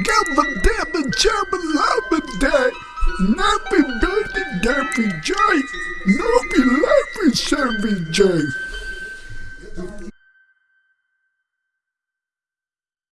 Gabba dabba jabba labba day. Nappy baby dappy jay. Nobby lappy savvy jay.